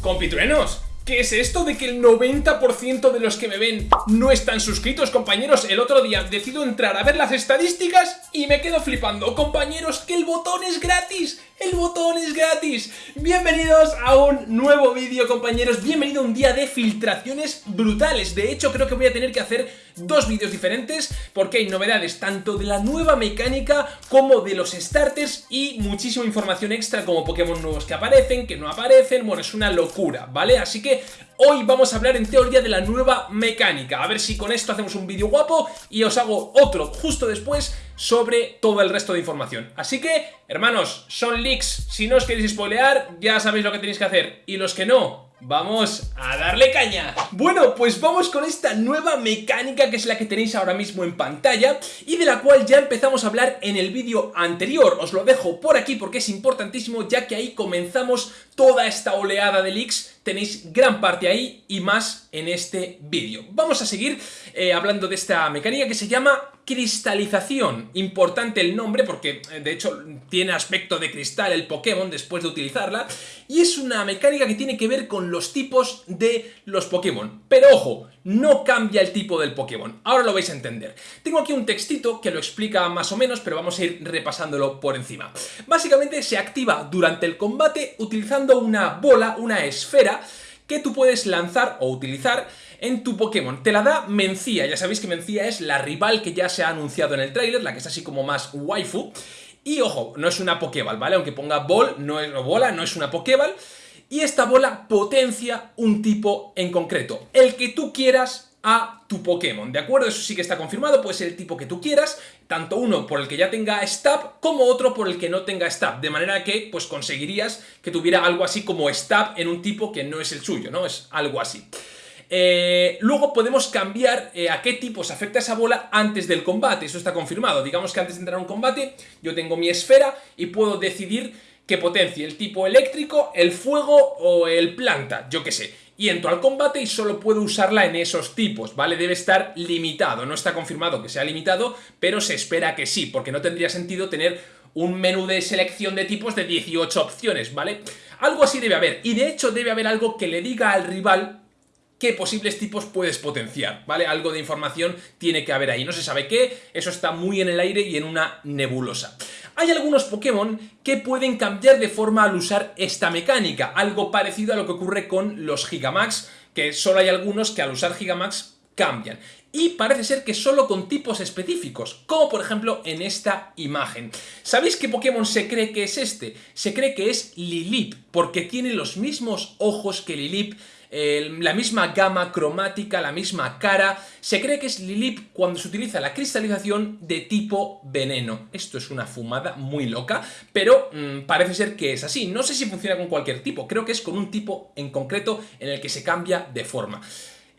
Compitruenos, ¿Qué es esto de que el 90% de los que me ven no están suscritos, compañeros? El otro día decido entrar a ver las estadísticas y me quedo flipando. Compañeros, que el botón es gratis. ¡El botón es gratis! Bienvenidos a un nuevo vídeo, compañeros. Bienvenido a un día de filtraciones brutales. De hecho, creo que voy a tener que hacer dos vídeos diferentes porque hay novedades tanto de la nueva mecánica como de los starters y muchísima información extra como Pokémon nuevos que aparecen, que no aparecen. Bueno, es una locura, ¿vale? Así que Hoy vamos a hablar en teoría de la nueva mecánica, a ver si con esto hacemos un vídeo guapo y os hago otro justo después sobre todo el resto de información. Así que, hermanos, son leaks, si no os queréis spoilear, ya sabéis lo que tenéis que hacer, y los que no, ¡Vamos a darle caña! Bueno, pues vamos con esta nueva mecánica que es la que tenéis ahora mismo en pantalla y de la cual ya empezamos a hablar en el vídeo anterior. Os lo dejo por aquí porque es importantísimo ya que ahí comenzamos toda esta oleada de leaks. Tenéis gran parte ahí y más en este vídeo. Vamos a seguir eh, hablando de esta mecánica que se llama cristalización. Importante el nombre porque eh, de hecho tiene aspecto de cristal el Pokémon después de utilizarla y es una mecánica que tiene que ver con los tipos de los Pokémon. Pero ojo, no cambia el tipo del Pokémon. Ahora lo vais a entender. Tengo aquí un textito que lo explica más o menos, pero vamos a ir repasándolo por encima. Básicamente se activa durante el combate utilizando una bola, una esfera, que tú puedes lanzar o utilizar en tu Pokémon. Te la da Mencía, ya sabéis que Mencía es la rival que ya se ha anunciado en el tráiler, la que es así como más waifu. Y ojo, no es una Pokéball, ¿vale? Aunque ponga Ball, no es bola, no es una Pokéball. Y esta bola potencia un tipo en concreto, el que tú quieras a tu Pokémon, ¿de acuerdo? Eso sí que está confirmado, puede ser el tipo que tú quieras, tanto uno por el que ya tenga Stab, como otro por el que no tenga Stab, de manera que pues conseguirías que tuviera algo así como Stab en un tipo que no es el suyo, ¿no? Es algo así. Eh, luego podemos cambiar eh, a qué tipo se afecta esa bola antes del combate, eso está confirmado. Digamos que antes de entrar a un combate yo tengo mi esfera y puedo decidir que potencie el tipo eléctrico, el fuego o el planta, yo qué sé. Y entro al combate y solo puedo usarla en esos tipos, ¿vale? Debe estar limitado, no está confirmado que sea limitado, pero se espera que sí, porque no tendría sentido tener un menú de selección de tipos de 18 opciones, ¿vale? Algo así debe haber, y de hecho debe haber algo que le diga al rival qué posibles tipos puedes potenciar, ¿vale? Algo de información tiene que haber ahí, no se sabe qué, eso está muy en el aire y en una nebulosa. Hay algunos Pokémon que pueden cambiar de forma al usar esta mecánica, algo parecido a lo que ocurre con los Gigamax, que solo hay algunos que al usar Gigamax cambian. Y parece ser que solo con tipos específicos, como por ejemplo en esta imagen. ¿Sabéis qué Pokémon se cree que es este? Se cree que es Lilip, porque tiene los mismos ojos que Lilip, la misma gama cromática, la misma cara. Se cree que es Lilip cuando se utiliza la cristalización de tipo veneno. Esto es una fumada muy loca, pero mm, parece ser que es así. No sé si funciona con cualquier tipo, creo que es con un tipo en concreto en el que se cambia de forma.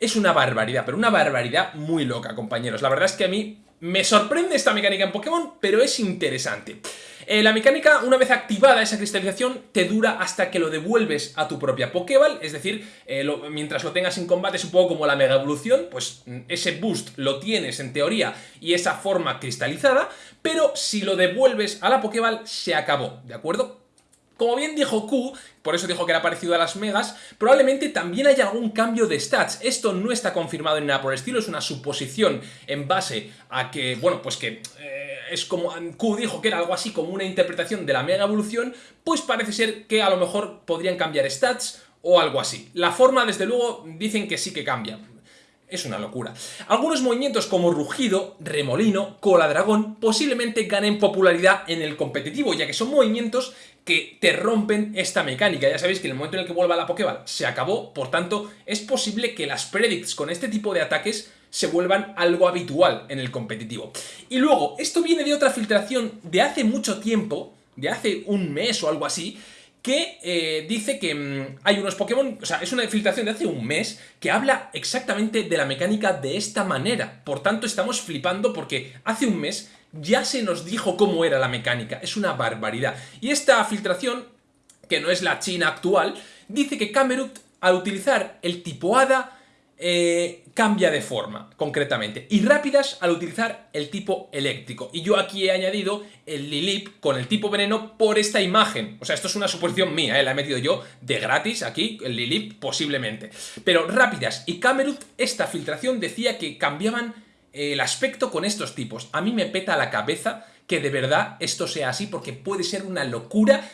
Es una barbaridad, pero una barbaridad muy loca, compañeros. La verdad es que a mí me sorprende esta mecánica en Pokémon, pero es interesante. Eh, la mecánica, una vez activada esa cristalización, te dura hasta que lo devuelves a tu propia Pokéball, es decir, eh, mientras lo tengas en combate es un poco como la Mega Evolución, pues mm, ese boost lo tienes en teoría y esa forma cristalizada, pero si lo devuelves a la Pokéball se acabó, ¿de acuerdo? Como bien dijo Q, por eso dijo que era parecido a las megas, probablemente también haya algún cambio de stats. Esto no está confirmado en nada por el estilo, es una suposición en base a que, bueno, pues que... Eh, es como Q dijo que era algo así como una interpretación de la mega evolución, pues parece ser que a lo mejor podrían cambiar stats o algo así. La forma, desde luego, dicen que sí que cambia. Es una locura. Algunos movimientos como rugido, remolino, cola dragón posiblemente ganen popularidad en el competitivo, ya que son movimientos que te rompen esta mecánica. Ya sabéis que en el momento en el que vuelva la Pokéball se acabó, por tanto, es posible que las predicts con este tipo de ataques se vuelvan algo habitual en el competitivo. Y luego, esto viene de otra filtración de hace mucho tiempo, de hace un mes o algo así, que eh, dice que mm, hay unos Pokémon, o sea, es una filtración de hace un mes que habla exactamente de la mecánica de esta manera. Por tanto, estamos flipando porque hace un mes ya se nos dijo cómo era la mecánica. Es una barbaridad. Y esta filtración, que no es la China actual, dice que Camerut, al utilizar el tipo Hada, eh, cambia de forma, concretamente, y rápidas al utilizar el tipo eléctrico. Y yo aquí he añadido el Lilip con el tipo veneno por esta imagen. O sea, esto es una suposición mía, ¿eh? la he metido yo de gratis aquí, el Lilip posiblemente. Pero rápidas y Camerupt, esta filtración decía que cambiaban el aspecto con estos tipos. A mí me peta la cabeza que de verdad esto sea así porque puede ser una locura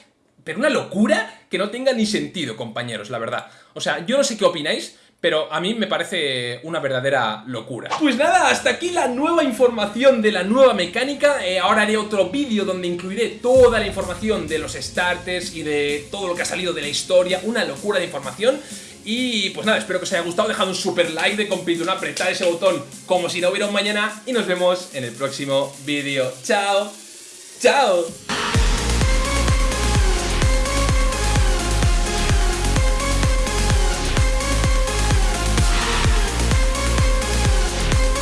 pero una locura que no tenga ni sentido, compañeros, la verdad. O sea, yo no sé qué opináis, pero a mí me parece una verdadera locura. Pues nada, hasta aquí la nueva información de la nueva mecánica. Eh, ahora haré otro vídeo donde incluiré toda la información de los starters y de todo lo que ha salido de la historia. Una locura de información. Y pues nada, espero que os haya gustado, dejad un super like de completo, apretar ese botón como si no hubiera un mañana y nos vemos en el próximo vídeo. ¡Chao! ¡Chao!